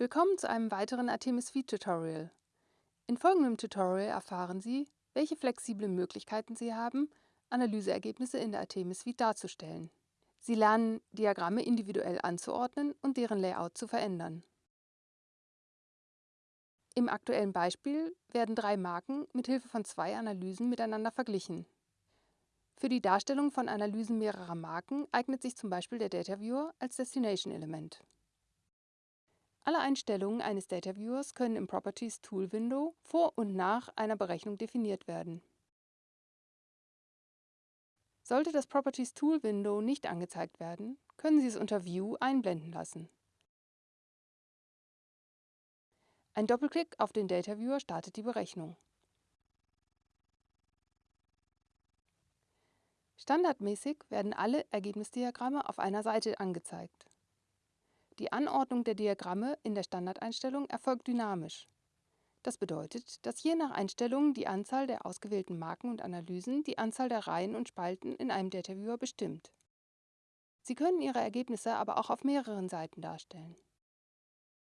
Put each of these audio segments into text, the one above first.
Willkommen zu einem weiteren Artemis Suite Tutorial. In folgendem Tutorial erfahren Sie, welche flexiblen Möglichkeiten Sie haben, Analyseergebnisse in der Artemis Suite darzustellen. Sie lernen, Diagramme individuell anzuordnen und deren Layout zu verändern. Im aktuellen Beispiel werden drei Marken mit Hilfe von zwei Analysen miteinander verglichen. Für die Darstellung von Analysen mehrerer Marken eignet sich zum Beispiel der Data Viewer als Destination-Element. Alle Einstellungen eines Data Viewers können im Properties Tool Window vor und nach einer Berechnung definiert werden. Sollte das Properties Tool Window nicht angezeigt werden, können Sie es unter View einblenden lassen. Ein Doppelklick auf den Data Viewer startet die Berechnung. Standardmäßig werden alle Ergebnisdiagramme auf einer Seite angezeigt. Die Anordnung der Diagramme in der Standardeinstellung erfolgt dynamisch. Das bedeutet, dass je nach Einstellung die Anzahl der ausgewählten Marken und Analysen die Anzahl der Reihen und Spalten in einem DataViewer bestimmt. Sie können Ihre Ergebnisse aber auch auf mehreren Seiten darstellen.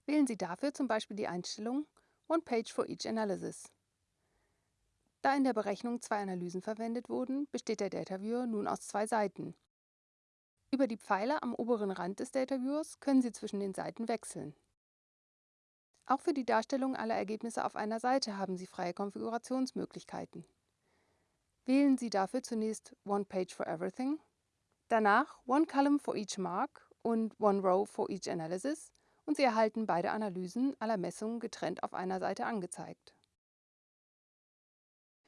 Wählen Sie dafür zum Beispiel die Einstellung One Page for each Analysis. Da in der Berechnung zwei Analysen verwendet wurden, besteht der DataViewer nun aus zwei Seiten, über die Pfeile am oberen Rand des Data Viewers können Sie zwischen den Seiten wechseln. Auch für die Darstellung aller Ergebnisse auf einer Seite haben Sie freie Konfigurationsmöglichkeiten. Wählen Sie dafür zunächst One Page for Everything, danach One Column for each Mark und One Row for each Analysis und Sie erhalten beide Analysen aller Messungen getrennt auf einer Seite angezeigt.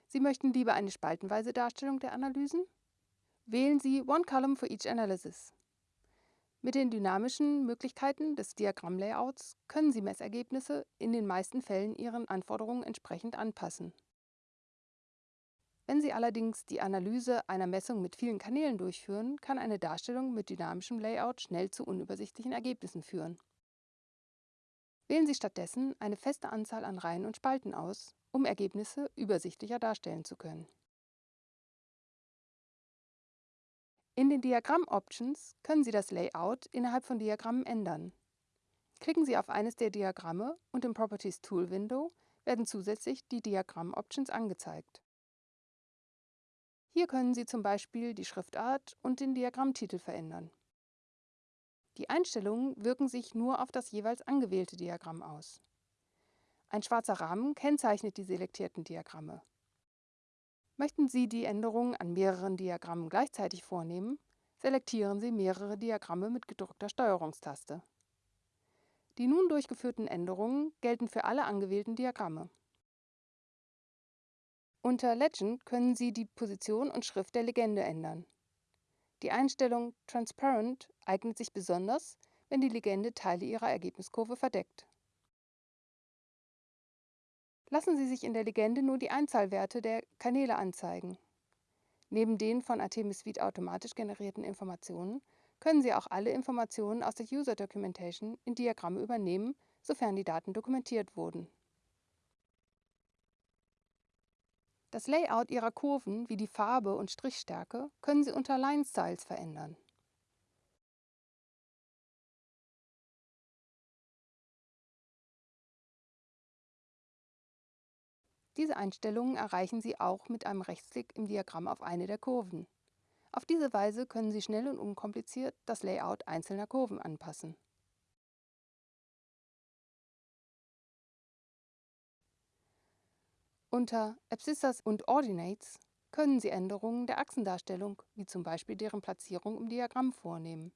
Sie möchten lieber eine spaltenweise Darstellung der Analysen? Wählen Sie One Column for each Analysis. Mit den dynamischen Möglichkeiten des Diagrammlayouts können Sie Messergebnisse in den meisten Fällen Ihren Anforderungen entsprechend anpassen. Wenn Sie allerdings die Analyse einer Messung mit vielen Kanälen durchführen, kann eine Darstellung mit dynamischem Layout schnell zu unübersichtlichen Ergebnissen führen. Wählen Sie stattdessen eine feste Anzahl an Reihen und Spalten aus, um Ergebnisse übersichtlicher darstellen zu können. In den Diagramm-Options können Sie das Layout innerhalb von Diagrammen ändern. Klicken Sie auf eines der Diagramme und im Properties Tool Window werden zusätzlich die Diagramm-Options angezeigt. Hier können Sie zum Beispiel die Schriftart und den Diagrammtitel verändern. Die Einstellungen wirken sich nur auf das jeweils angewählte Diagramm aus. Ein schwarzer Rahmen kennzeichnet die selektierten Diagramme. Möchten Sie die Änderungen an mehreren Diagrammen gleichzeitig vornehmen, selektieren Sie mehrere Diagramme mit gedrückter Steuerungstaste. Die nun durchgeführten Änderungen gelten für alle angewählten Diagramme. Unter Legend können Sie die Position und Schrift der Legende ändern. Die Einstellung Transparent eignet sich besonders, wenn die Legende Teile Ihrer Ergebniskurve verdeckt. Lassen Sie sich in der Legende nur die Einzahlwerte der Kanäle anzeigen. Neben den von Artemis Suite automatisch generierten Informationen können Sie auch alle Informationen aus der User Documentation in Diagramme übernehmen, sofern die Daten dokumentiert wurden. Das Layout Ihrer Kurven wie die Farbe und Strichstärke können Sie unter Line Styles verändern. Diese Einstellungen erreichen Sie auch mit einem Rechtsklick im Diagramm auf eine der Kurven. Auf diese Weise können Sie schnell und unkompliziert das Layout einzelner Kurven anpassen. Unter Abscissas und Ordinates können Sie Änderungen der Achsendarstellung, wie zum Beispiel deren Platzierung im Diagramm, vornehmen.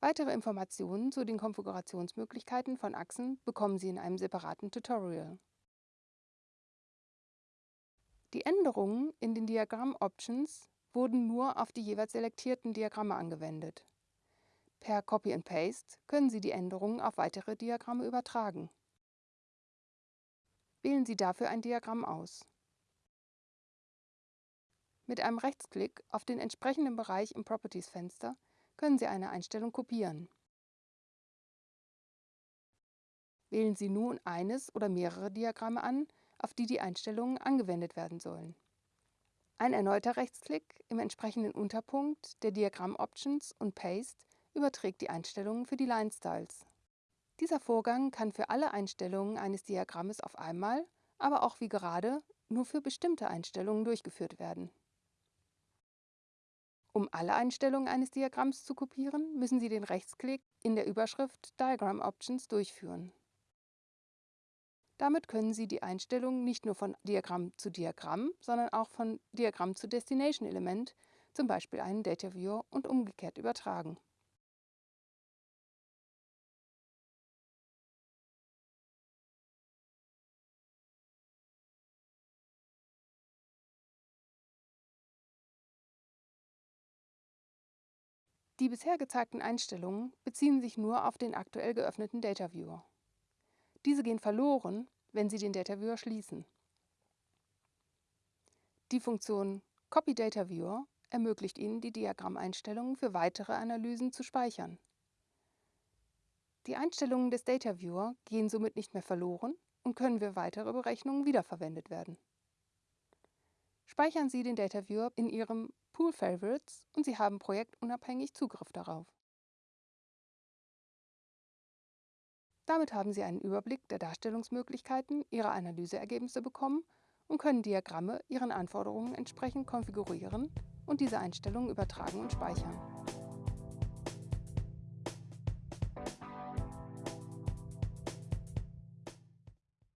Weitere Informationen zu den Konfigurationsmöglichkeiten von Achsen bekommen Sie in einem separaten Tutorial. Die Änderungen in den Diagramm-Options wurden nur auf die jeweils selektierten Diagramme angewendet. Per Copy and Paste können Sie die Änderungen auf weitere Diagramme übertragen. Wählen Sie dafür ein Diagramm aus. Mit einem Rechtsklick auf den entsprechenden Bereich im Properties-Fenster können Sie eine Einstellung kopieren. Wählen Sie nun eines oder mehrere Diagramme an, auf die die Einstellungen angewendet werden sollen. Ein erneuter Rechtsklick im entsprechenden Unterpunkt der Diagramm Options und Paste überträgt die Einstellungen für die Line Styles. Dieser Vorgang kann für alle Einstellungen eines Diagrammes auf einmal, aber auch wie gerade nur für bestimmte Einstellungen durchgeführt werden. Um alle Einstellungen eines Diagramms zu kopieren, müssen Sie den Rechtsklick in der Überschrift Diagram Options durchführen. Damit können Sie die Einstellungen nicht nur von Diagramm zu Diagramm, sondern auch von Diagramm zu Destination Element, zum Beispiel einen Data Viewer und umgekehrt übertragen. Die bisher gezeigten Einstellungen beziehen sich nur auf den aktuell geöffneten Data Viewer. Diese gehen verloren, wenn Sie den Data Viewer schließen. Die Funktion Copy Data Viewer ermöglicht Ihnen, die Diagrammeinstellungen für weitere Analysen zu speichern. Die Einstellungen des Data Viewer gehen somit nicht mehr verloren und können für weitere Berechnungen wiederverwendet werden. Speichern Sie den Data Viewer in Ihrem Pool Favorites und Sie haben projektunabhängig Zugriff darauf. Damit haben Sie einen Überblick der Darstellungsmöglichkeiten Ihrer Analyseergebnisse bekommen und können Diagramme Ihren Anforderungen entsprechend konfigurieren und diese Einstellungen übertragen und speichern.